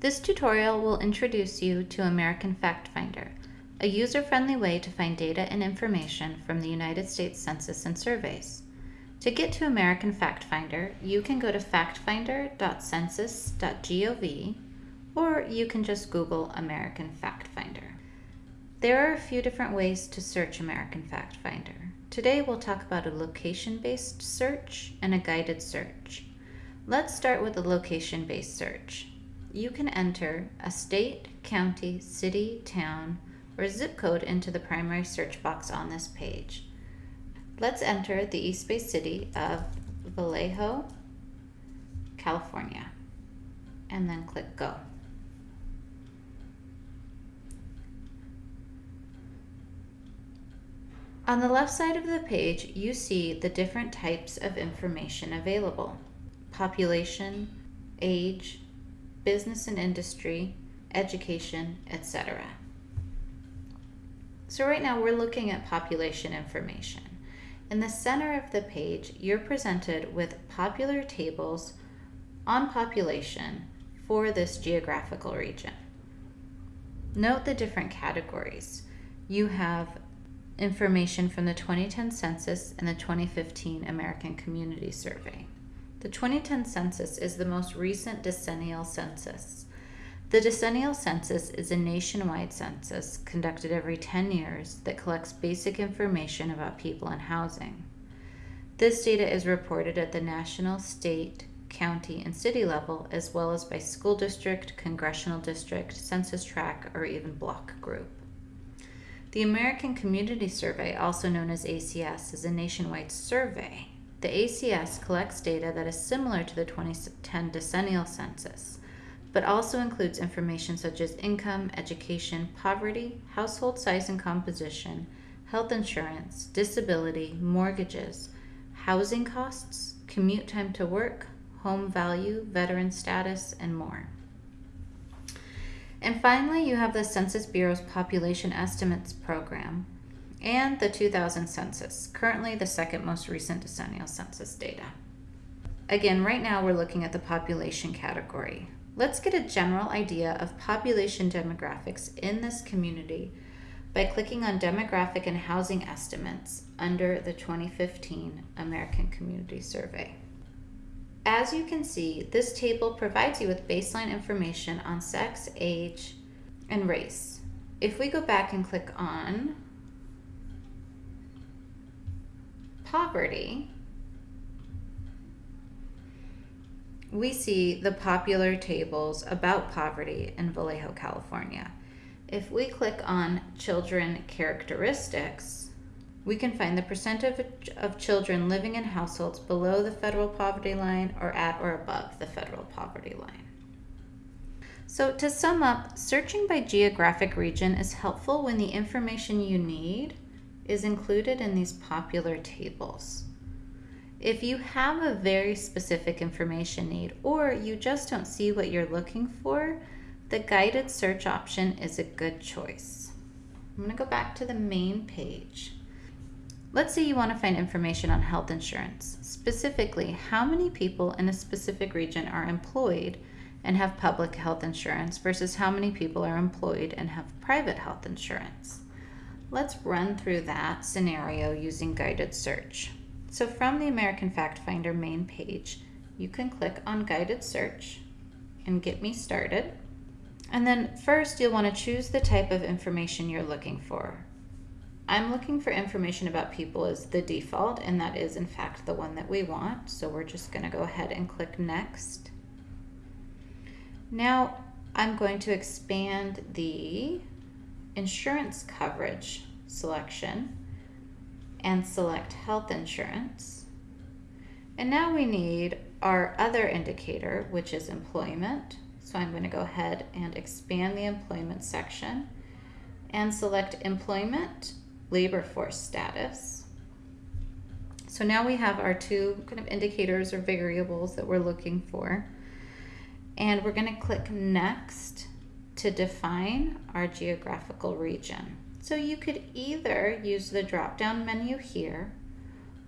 This tutorial will introduce you to American Fact Finder, a user-friendly way to find data and information from the United States Census and Surveys. To get to American Fact Finder, you can go to factfinder.census.gov or you can just Google American Fact Finder. There are a few different ways to search American Fact Finder. Today we'll talk about a location-based search and a guided search. Let's start with a location-based search. You can enter a state, county, city, town, or zip code into the primary search box on this page. Let's enter the East Bay city of Vallejo, California, and then click Go. On the left side of the page, you see the different types of information available. Population, age, business and industry, education, etc. So right now we're looking at population information. In the center of the page, you're presented with popular tables on population for this geographical region. Note the different categories. You have information from the 2010 census and the 2015 American Community Survey. The 2010 census is the most recent decennial census. The decennial census is a nationwide census conducted every 10 years that collects basic information about people and housing. This data is reported at the national, state, county, and city level, as well as by school district, congressional district, census tract, or even block group. The American Community Survey, also known as ACS, is a nationwide survey. The ACS collects data that is similar to the 2010 decennial census but also includes information such as income, education, poverty, household size and composition, health insurance, disability, mortgages, housing costs, commute time to work, home value, veteran status, and more. And finally, you have the Census Bureau's Population Estimates Program and the 2000 census, currently the second most recent decennial census data. Again, right now we're looking at the population category. Let's get a general idea of population demographics in this community by clicking on Demographic and Housing Estimates under the 2015 American Community Survey. As you can see, this table provides you with baseline information on sex, age, and race. If we go back and click on poverty, we see the popular tables about poverty in Vallejo, California. If we click on children characteristics, we can find the percentage of children living in households below the federal poverty line or at or above the federal poverty line. So to sum up, searching by geographic region is helpful when the information you need is included in these popular tables. If you have a very specific information need or you just don't see what you're looking for, the guided search option is a good choice. I'm going to go back to the main page. Let's say you want to find information on health insurance, specifically how many people in a specific region are employed and have public health insurance versus how many people are employed and have private health insurance. Let's run through that scenario using guided search. So from the American Fact Finder main page, you can click on guided search and get me started. And then first you'll want to choose the type of information you're looking for. I'm looking for information about people as the default, and that is in fact the one that we want. So we're just going to go ahead and click next. Now I'm going to expand the insurance coverage selection and select health insurance. And now we need our other indicator, which is employment. So I'm going to go ahead and expand the employment section and select employment labor force status. So now we have our two kind of indicators or variables that we're looking for. And we're going to click next to define our geographical region. So you could either use the drop-down menu here,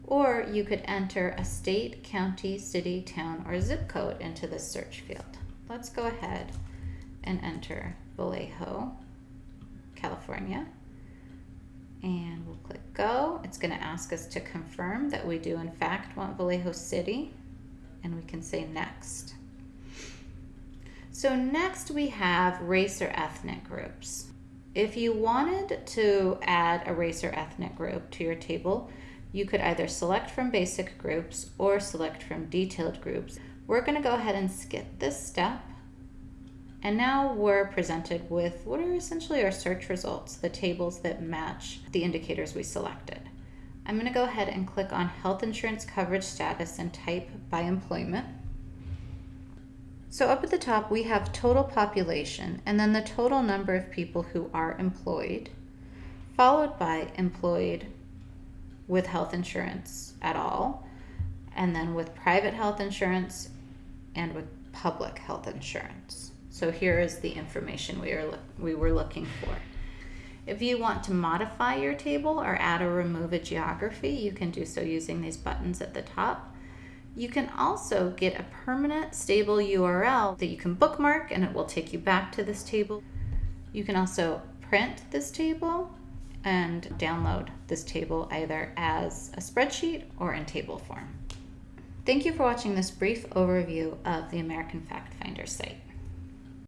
or you could enter a state, county, city, town, or zip code into the search field. Let's go ahead and enter Vallejo, California. And we'll click go. It's going to ask us to confirm that we do in fact want Vallejo City. And we can say next. So next we have race or ethnic groups. If you wanted to add a race or ethnic group to your table, you could either select from basic groups or select from detailed groups. We're going to go ahead and skip this step. And now we're presented with what are essentially our search results, the tables that match the indicators we selected. I'm going to go ahead and click on health insurance coverage status and type by employment. So up at the top, we have total population and then the total number of people who are employed, followed by employed with health insurance at all, and then with private health insurance and with public health insurance. So here is the information we, are, we were looking for. If you want to modify your table or add or remove a geography, you can do so using these buttons at the top. You can also get a permanent stable URL that you can bookmark and it will take you back to this table. You can also print this table and download this table either as a spreadsheet or in table form. Thank you for watching this brief overview of the American Fact Finder site.